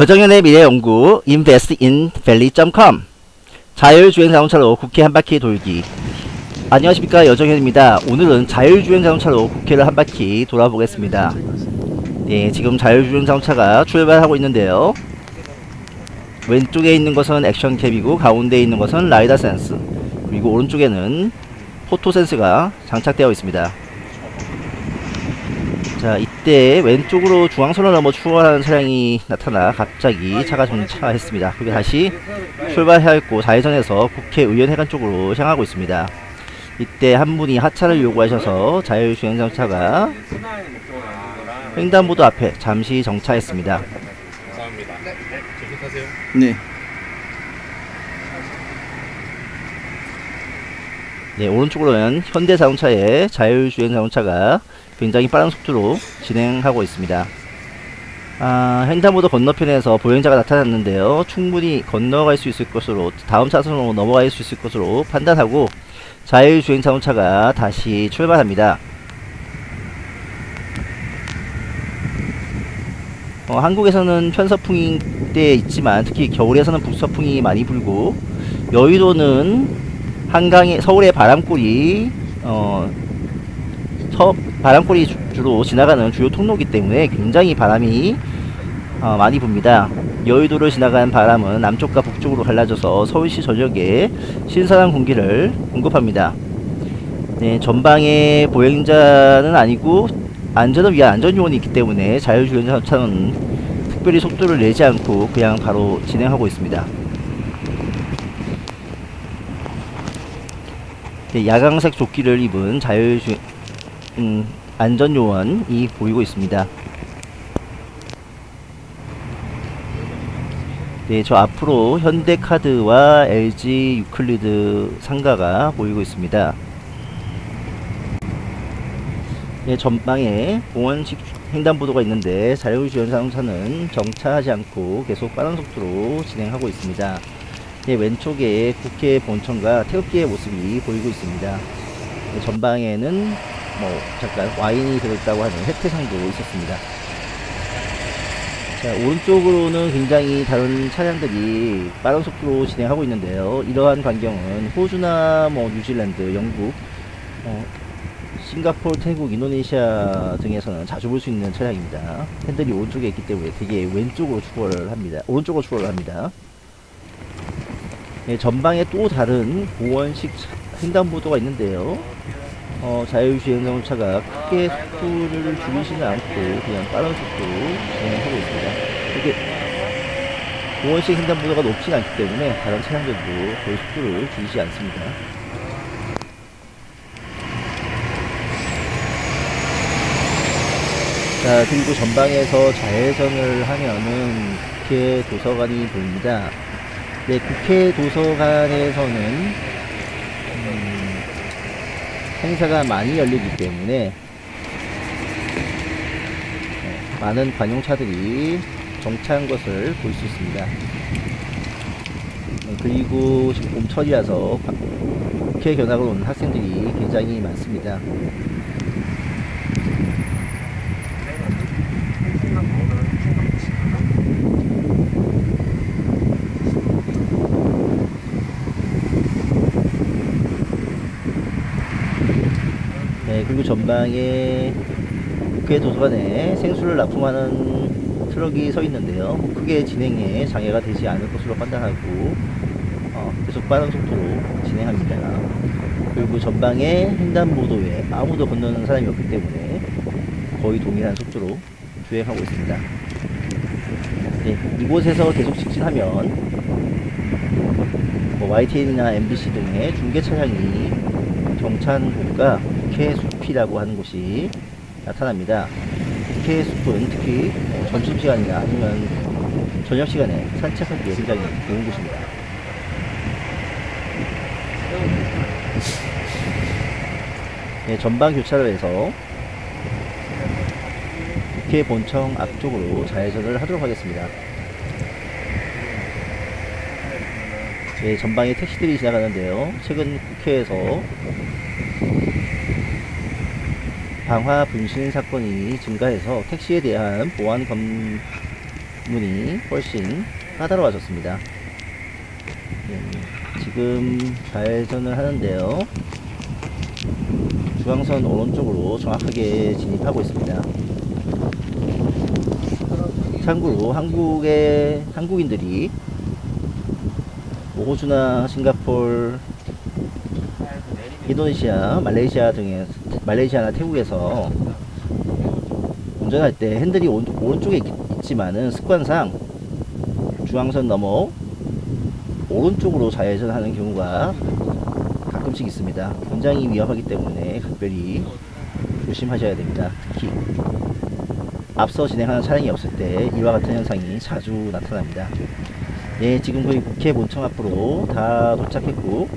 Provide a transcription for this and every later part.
여정연의 미래연구 investinvalley.com 자율주행 자동차로 국회 한 바퀴 돌기. 안녕하십니까. 여정현입니다. 오늘은 자율주행 자동차로 국회를 한 바퀴 돌아보겠습니다. 네 지금 자율주행 자동차가 출발하고 있는데요. 왼쪽에 있는 것은 액션캡이고 가운데 있는 것은 라이더 센스. 그리고 오른쪽에는 포토 센스가 장착되어 있습니다 자 이때 왼쪽으로 중앙선을 넘어 출발하는 차량이 나타나 갑자기 차가 정차했습니다 그게 다시 출발하였고 좌회전해서 국회의원회관 쪽으로 향하고 있습니다 이때 한 분이 하차를 요구하셔서 자율주행자동차가 횡단보도 앞에 잠시 정차했습니다 감사합니다. 네, 계속하세요. 네. 네, 오른쪽으로는 현대자동차의 자율주행자동차가 굉장히 빠른 속도로 진행하고 있습니다. 아, 횡단보도 건너편에서 보행자가 나타났는데요. 충분히 건너갈 수 있을 것으로 다음 차선으로 넘어갈 수 있을 것으로 판단하고 자율주행 자동차가 다시 출발합니다. 어, 한국에서는 편서풍이 때 있지만 특히 겨울에서는 북서풍이 많이 불고 여의도는 한강에 서울의 바람골이 어, 서, 바람골이 주, 주로 지나가는 주요 통로이기 때문에 굉장히 바람이 어, 많이 붑니다. 여의도를 지나가는 바람은 남쪽과 북쪽으로 갈라져서 서울시 전역에 신선한 공기를 공급합니다. 네, 전방에 보행자는 아니고 안전을 위한 안전요원이 있기 때문에 자율주행차는 특별히 속도를 내지 않고 그냥 바로 진행하고 있습니다. 네, 야광색 조끼를 입은 자율주행 음, 안전요원이 보이고 있습니다. 네, 저 앞으로 현대카드와 LG 유클리드 상가가 보이고 있습니다. 네, 전방에 공원식 횡단보도가 있는데 자율주행 자동차는 정차하지 않고 계속 빠른 속도로 진행하고 있습니다. 네, 왼쪽에 국회 본청과 태극기의 모습이 보이고 있습니다. 네, 전방에는 뭐 잠깐 와인이 들어있다고 하는 혜태상도 있었습니다. 자, 오른쪽으로는 굉장히 다른 차량들이 빠른 속도로 진행하고 있는데요. 이러한 광경은 호주나 뭐 뉴질랜드, 영국, 어, 싱가포르, 태국, 인도네시아 등에서는 자주 볼 수 있는 차량입니다. 핸들이 오른쪽에 있기 때문에 되게 왼쪽으로 추월을 합니다. 오른쪽으로 추월을 합니다. 네, 전방에 또 다른 보원식 횡단보도가 있는데요. 어, 자율주행 자동차가 크게 속도를 줄이지는 않고 그냥 빠른 속도로 진행하고 있습니다. 이렇게 보원식 횡단보도가 높지 않기 때문에 다른 차량들도 거의 속도를 줄이지 않습니다. 자 그리고 전방에서 좌회전을 하면은 국회 도서관이 보입니다. 네, 국회 도서관에서는 음, 행사가 많이 열리기 때문에 네, 많은 관용차들이 정차한 것을 볼 수 있습니다. 네, 그리고 지금 봄철이라서 국회 견학을 온 학생들이 굉장히 많습니다. 네, 그리고 전방에 국회 도서관에 생수를 납품하는 트럭이 서 있는데요. 뭐 크게 진행에 장애가 되지 않을 것으로 판단하고 어, 계속 빠른 속도로 진행합니다. 그리고 전방에 횡단보도에 아무도 건너는 사람이 없기 때문에 거의 동일한 속도로 주행하고 있습니다. 네, 이곳에서 계속 직진하면 뭐 YTN이나 MBC 등의 중계 차량이 곳과 국회 숲이라고 하는 곳이 나타납니다. 국회 숲은 특히 뭐 점심시간이나 아니면 저녁시간에 산책하기에 굉장히 좋은 곳입니다. 네, 전방 교차를 해서 국회 본청 앞쪽으로 좌회전을 하도록 하겠습니다. 네, 전방에 택시들이 지나가는데요. 최근 국회에서 방화 분신 사건이 증가해서 택시에 대한 보안 검, 문이 훨씬 까다로워졌습니다. 네, 지금 좌회전을 하는데요. 중앙선 오른쪽으로 정확하게 진입하고 있습니다. 참고로 한국의 한국인들이 뭐 호주나 싱가폴, 인도네시아, 말레이시아 등의 말레이시아나 태국에서 운전할 때 핸들이 오, 오른쪽에 있, 있지만은 습관상 중앙선 넘어 오른쪽으로 좌회전하는 경우가 가끔씩 있습니다. 굉장히 위험하기 때문에 각별히 조심하셔야 됩니다. 특히 앞서 진행하는 차량이 없을 때 이와 같은 현상이 자주 나타납니다. 예, 지금 거의 국회 본청 앞으로 다 도착했고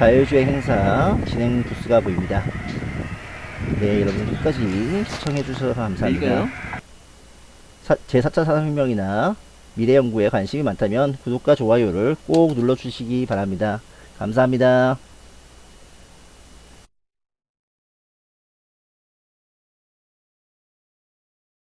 자율주행 행사 진행 부스가 보입니다. 네, 여러분 끝까지 시청해 주셔서 감사합니다. 사, 제 4차 산업혁명이나 미래 연구에 관심이 많다면 구독과 좋아요를 꼭 눌러 주시기 바랍니다. 감사합니다.